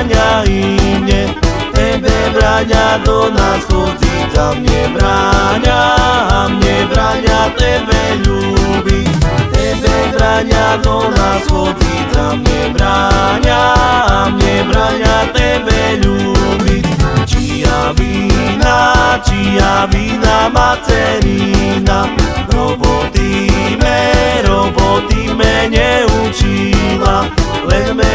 bráňa i mne Tebe bráňa do nás chodziť a mne bráňa A mne bráňa tebe ľúbiť Tebe bráňa do nás chodziť a mne bráňa A mne bráňa tebe ľúbiť Čia vína, čia vína macerina Roboty me, roboty me neučila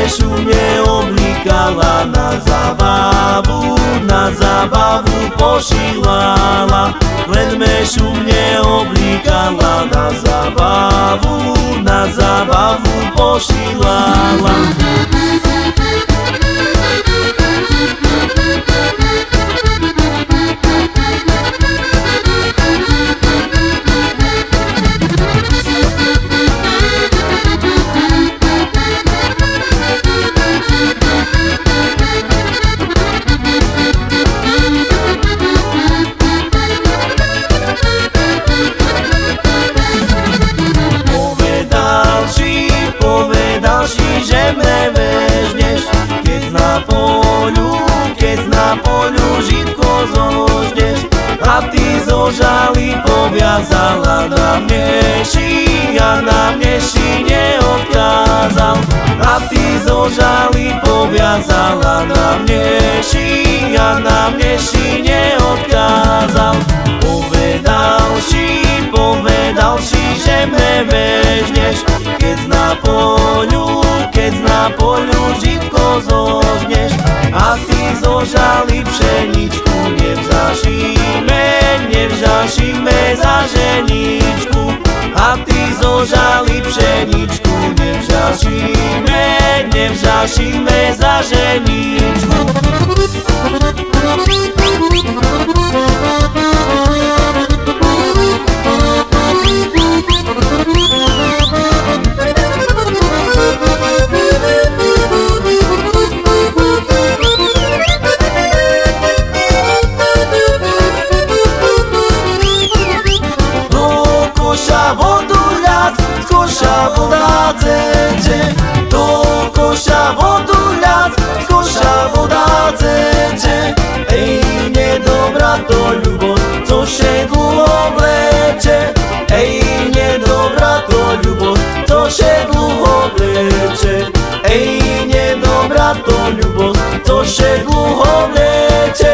Len me šumne oblikala na zábavu Na zábavu pošilala. Len me šumne oblikala na zábavu Na zábavu pošilala ty zo žaly poviazala na mne ši A na mne ši neodkázal. A ty zo žaly poviazala na mne ši A na mne ši neodkázal. Povedal si, povedal si, že mne vežneš Keď na poľu, keď na poľu žitko zožneš. A ty zožali pšeničku Nevzašíme, nevzašíme za ženičku A ty zožali pšeničku. Nevzašíme, nevzašíme za ženičku to ľubosť, co še dlho vleče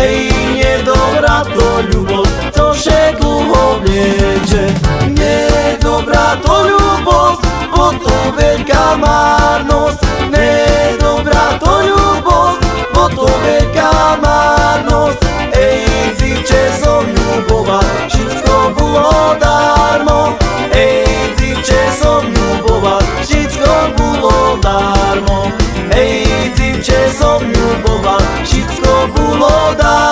Ej, nedobrá to ľubosť, co še dlho vleče Nedobrá to ľubosť, bo to veľká márnosť 一起都不落的。